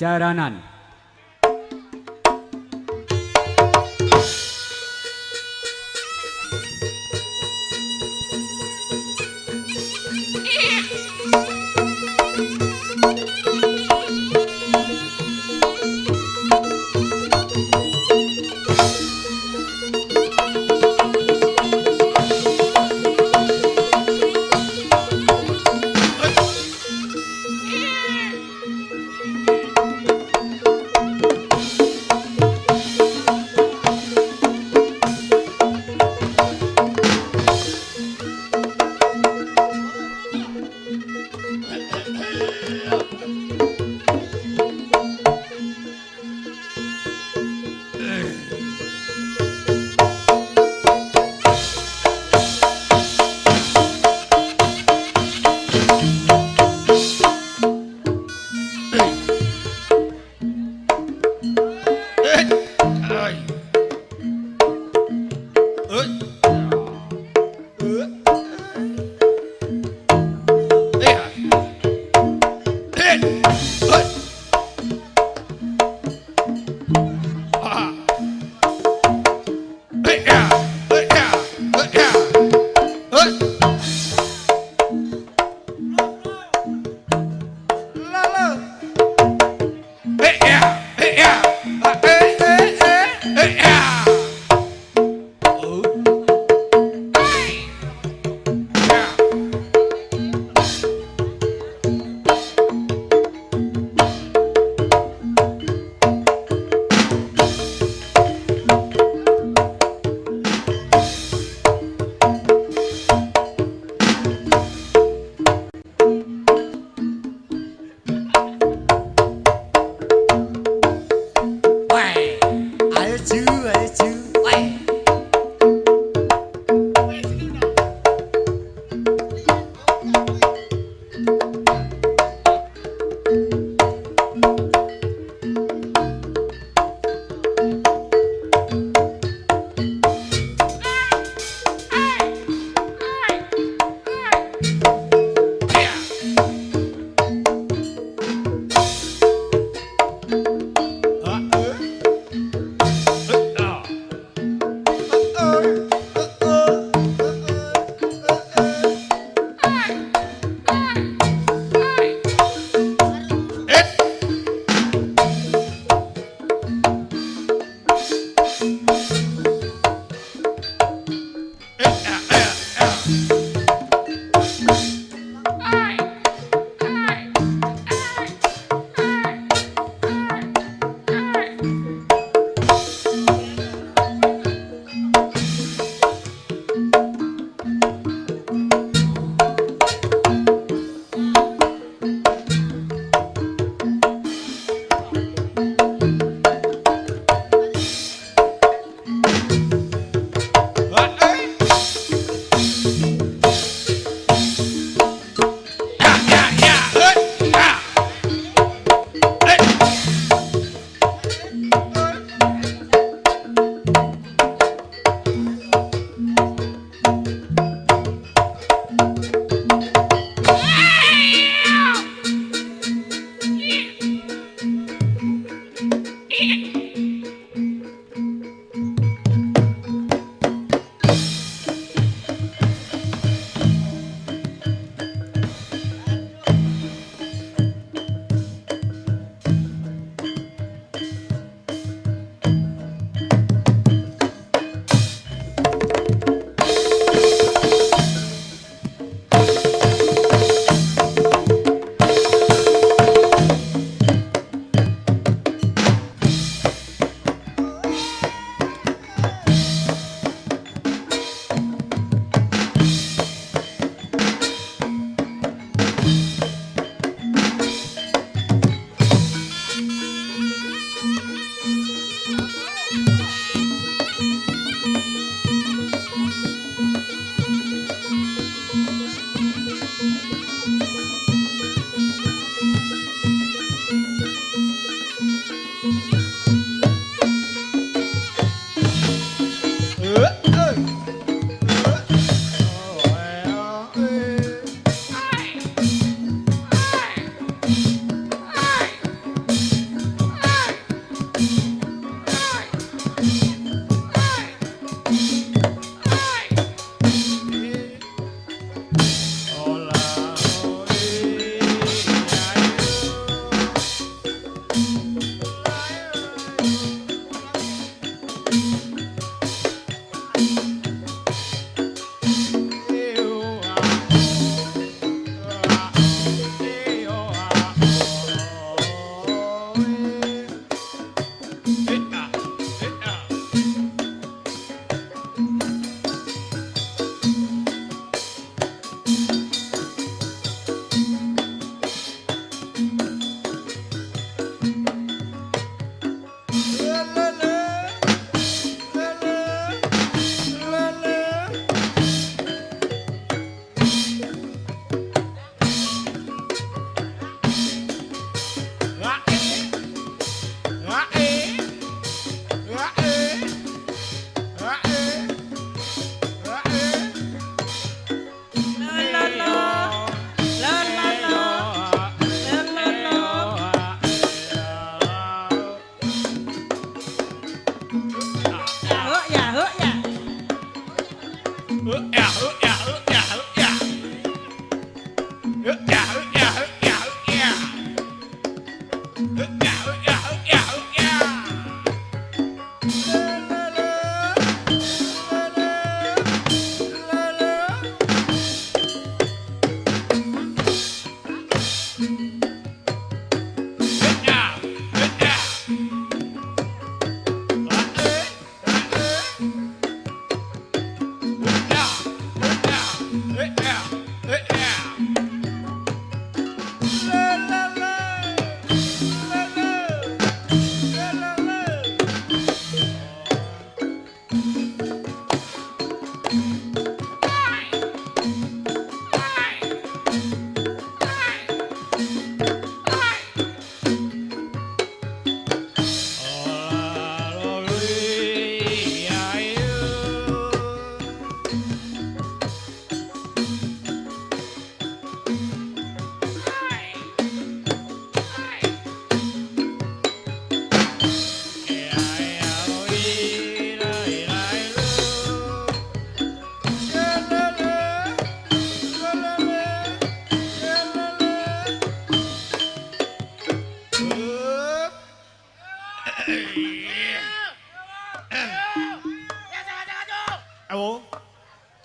jaranan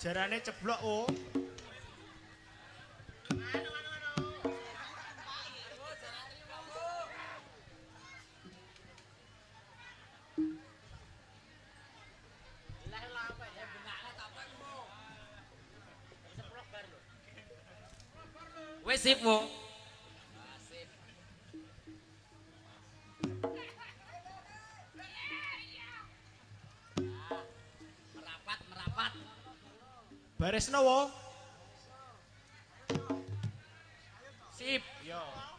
Jarane ceblok, oh. Baresno, wo. Sip. Yo.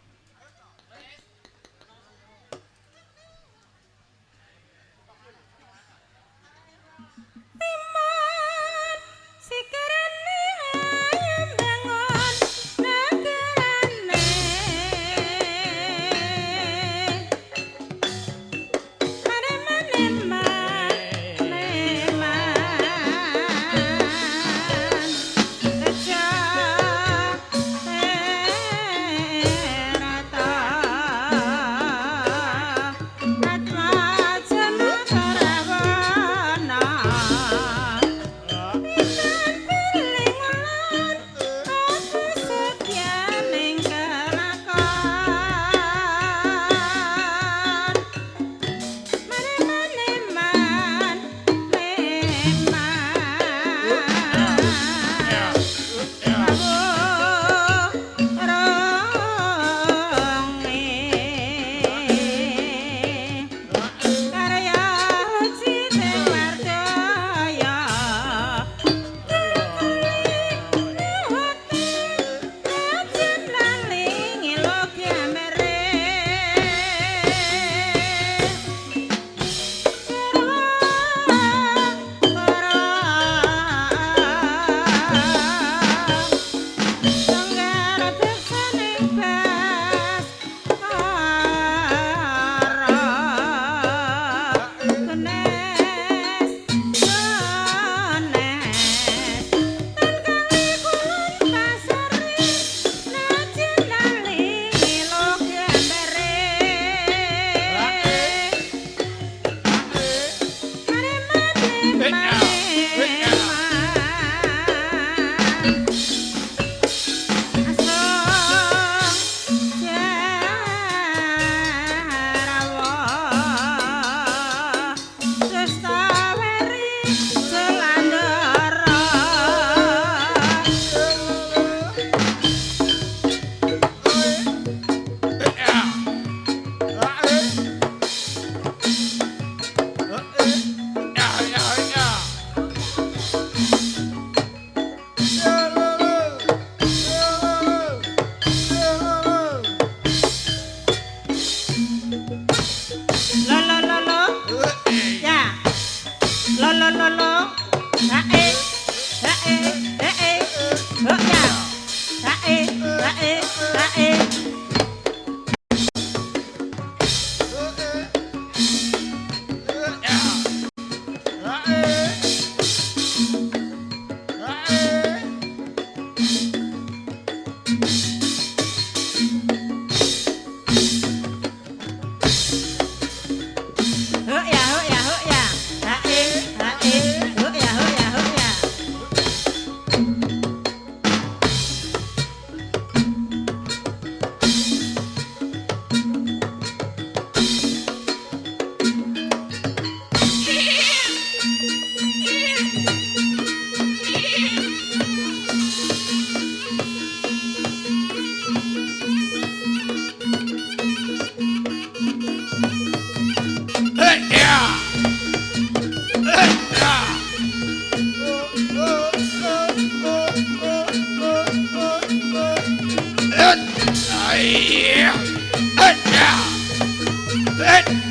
That.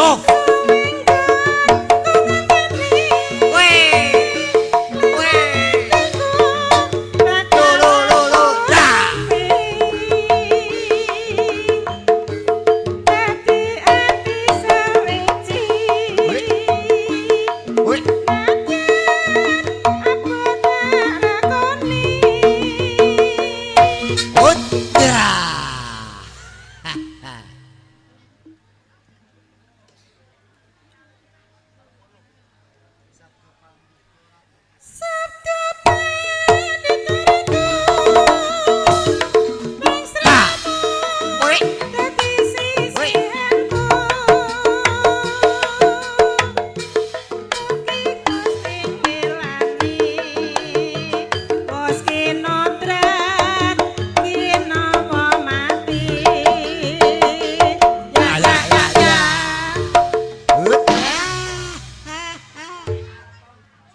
No.